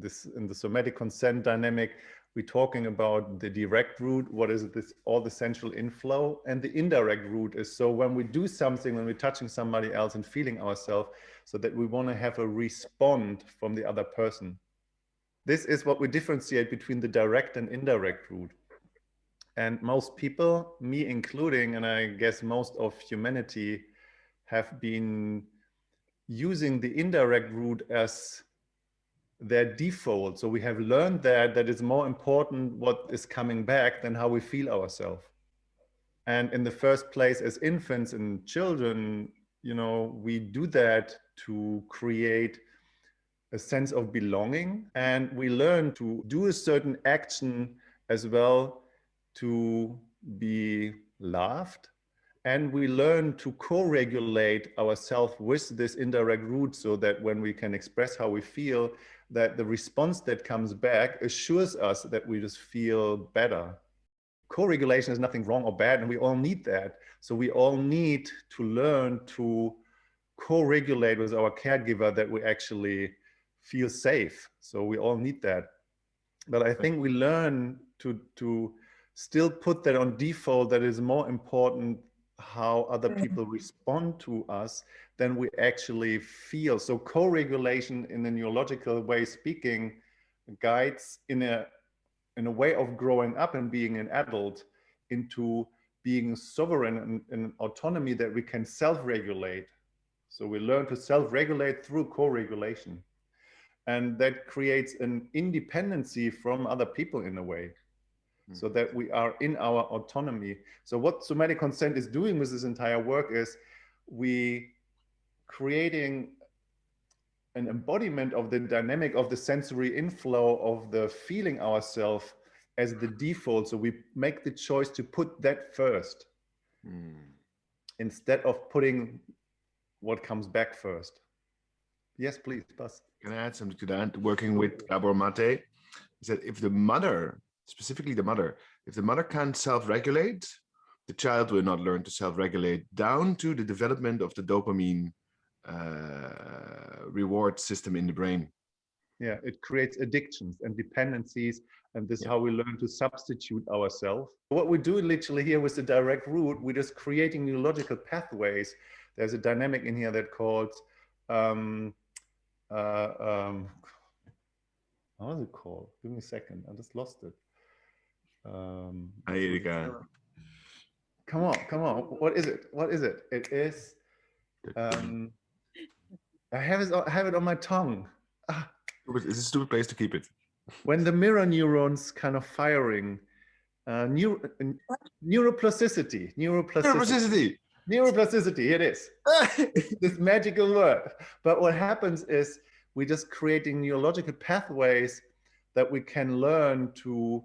this in the somatic consent dynamic, we're talking about the direct route, what is this, all the central inflow, and the indirect route is so when we do something, when we're touching somebody else and feeling ourselves, so that we want to have a respond from the other person. This is what we differentiate between the direct and indirect route. And most people, me including, and I guess most of humanity, have been using the indirect route as their default. So we have learned that that it's more important what is coming back than how we feel ourselves. And in the first place, as infants and children, you know, we do that to create a sense of belonging. And we learn to do a certain action as well to be loved. And we learn to co-regulate ourselves with this indirect route so that when we can express how we feel, that the response that comes back assures us that we just feel better. Co-regulation is nothing wrong or bad, and we all need that. So we all need to learn to co-regulate with our caregiver that we actually feel safe. So we all need that. But I think we learn to, to still put that on default that is more important how other mm-hmm. people respond to us than we actually feel. So co-regulation in a neurological way speaking guides in a in a way of growing up and being an adult into being sovereign and, and autonomy that we can self-regulate. So we learn to self-regulate through co-regulation. And that creates an independency from other people in a way so that we are in our autonomy. So what somatic consent is doing with this entire work is we creating an embodiment of the dynamic of the sensory inflow of the feeling ourselves as the default. So we make the choice to put that first mm. instead of putting what comes back first. Yes, please, Bas. Can I add something to that? Working with Gabor Mate, is that if the mother specifically the mother. If the mother can't self-regulate, the child will not learn to self-regulate down to the development of the dopamine uh, reward system in the brain. Yeah, it creates addictions and dependencies, and this yeah. is how we learn to substitute ourselves. What we do literally here with the direct route, we're just creating neurological pathways. There's a dynamic in here that called, um, uh, um, how is it called? Give me a second, I just lost it. Um, Ahí, Erika. Come on, come on. What is it? What is it? It is. Um, I have it. I have it on my tongue. Ah. It's a stupid place to keep it. When the mirror neurons kind of firing, uh, neuro, neuroplasticity, neuroplasticity. Neuroplasticity. Neuroplasticity. It is. this magical word. But what happens is we're just creating neurological pathways that we can learn to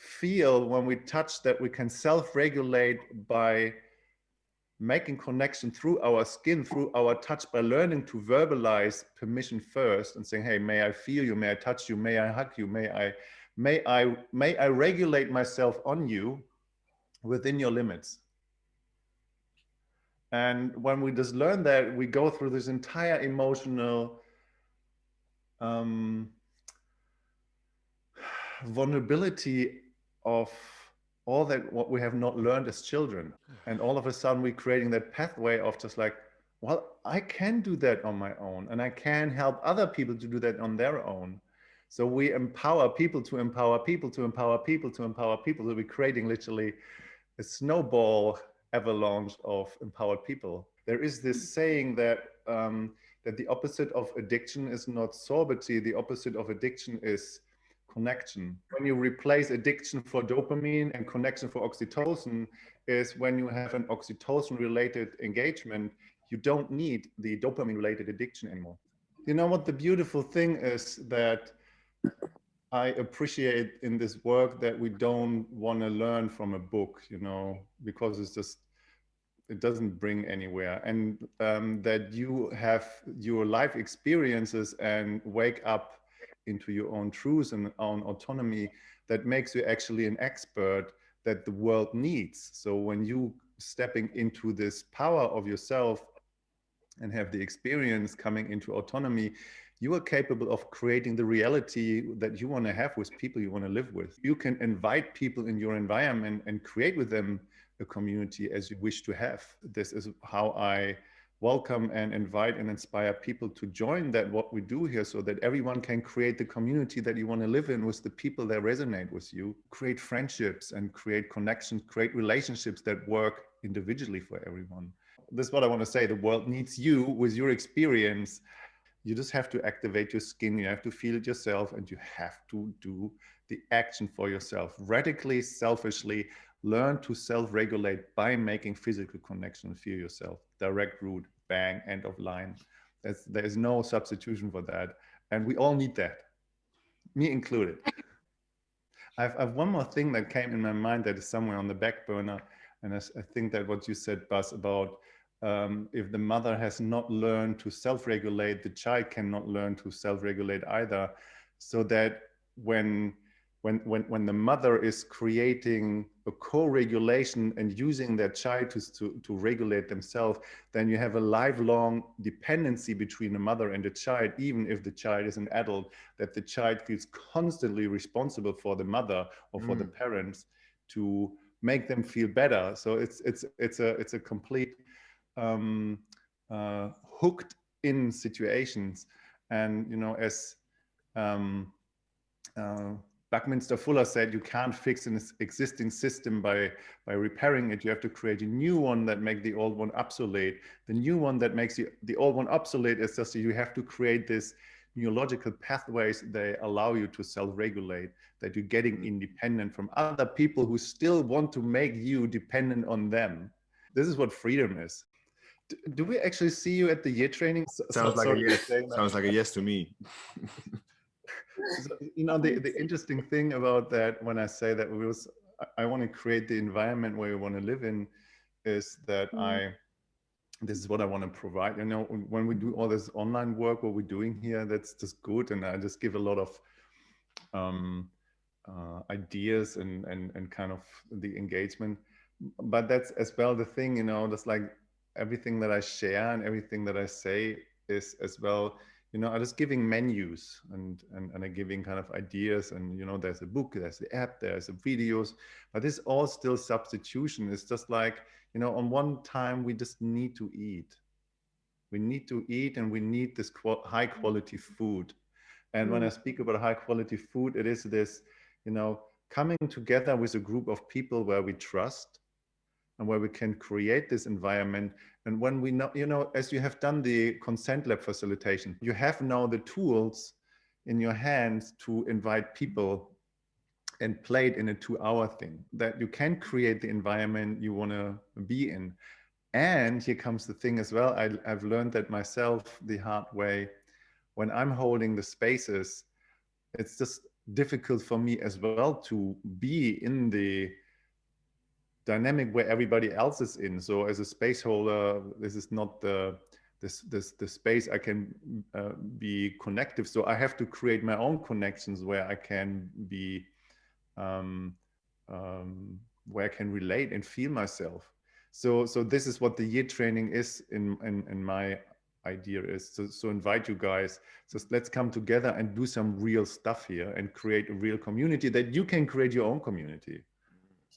feel when we touch that we can self-regulate by making connection through our skin, through our touch, by learning to verbalize permission first and saying, hey, may I feel you, may I touch you, may I hug you, may I, may I, may I regulate myself on you within your limits. And when we just learn that, we go through this entire emotional um, vulnerability of all that what we have not learned as children. And all of a sudden we're creating that pathway of just like, well, I can do that on my own and I can help other people to do that on their own. So we empower people to empower people to empower people to empower people. So we're creating literally a snowball avalanche of empowered people. There is this saying that um, that the opposite of addiction is not sobriety. The opposite of addiction is connection. When you replace addiction for dopamine and connection for oxytocin is when you have an oxytocin related engagement, you don't need the dopamine related addiction anymore. You know what the beautiful thing is that I appreciate in this work that we don't want to learn from a book, you know, because it's just, it doesn't bring anywhere. And um, that you have your life experiences and wake up into your own truth and own autonomy that makes you actually an expert that the world needs. So when you stepping into this power of yourself and have the experience coming into autonomy, you are capable of creating the reality that you want to have with people you want to live with. You can invite people in your environment and create with them a community as you wish to have. This is how I welcome and invite and inspire people to join that what we do here so that everyone can create the community that you want to live in with the people that resonate with you create friendships and create connections create relationships that work individually for everyone. This is what i want to say the world needs you with your experience you just have to activate your skin you have to feel it yourself and you have to do the action for yourself. Radically selfishly learn to self-regulate by making physical connection feel yourself. Direct route bang end of line. There's there's no substitution for that and we all need that me included. I've, I've one more thing that came in my mind that is somewhere on the back burner and I, I think that what you said Buzz about um, if the mother has not learned to self-regulate the child cannot learn to self-regulate either so that when when, when, when the mother is creating a co-regulation and using their child to, to, to regulate themselves, then you have a lifelong dependency between the mother and the child, even if the child is an adult, that the child feels constantly responsible for the mother or for mm. the parents to make them feel better. So it's, it's, it's, a, it's a complete um, uh, hooked in situations. And, you know, as um, uh, Buckminster Fuller said you can't fix an existing system by, by repairing it. You have to create a new one that makes the old one obsolete. The new one that makes the, the old one obsolete is just you have to create this neurological pathways they allow you to self-regulate, that you're getting independent from other people who still want to make you dependent on them. This is what freedom is. Do, do we actually see you at the year training? Sounds so, like a yes. Sounds like a yes to me. so, you know, the, the interesting thing about that, when I say that we was, I want to create the environment where we want to live in, is that mm. I, this is what I want to provide. You know, when we do all this online work, what we're doing here, that's just good. And I just give a lot of um, uh, ideas and, and, and kind of the engagement. But that's as well the thing, you know, that's like everything that I share and everything that I say is as well you know, I'm just giving menus and, and, and I'm giving kind of ideas and, you know, there's a book, there's the app, there's the videos, but this all still substitution. It's just like, you know, on one time we just need to eat. We need to eat and we need this high quality food. And mm. when I mm. speak about high quality food, it is this, you know, coming together with a group of people where we trust and where we can create this environment and when we know, you know, as you have done the consent lab facilitation, you have now the tools in your hands to invite people and play it in a two hour thing that you can create the environment you want to be in. And here comes the thing as well. I, I've learned that myself the hard way. When I'm holding the spaces, it's just difficult for me as well to be in the dynamic where everybody else is in. So as a space holder, this is not the this this the space I can uh, be connective. So I have to create my own connections where I can be um, um, where I can relate and feel myself. So so this is what the year training is in in, in my idea is so, so invite you guys so let's come together and do some real stuff here and create a real community that you can create your own community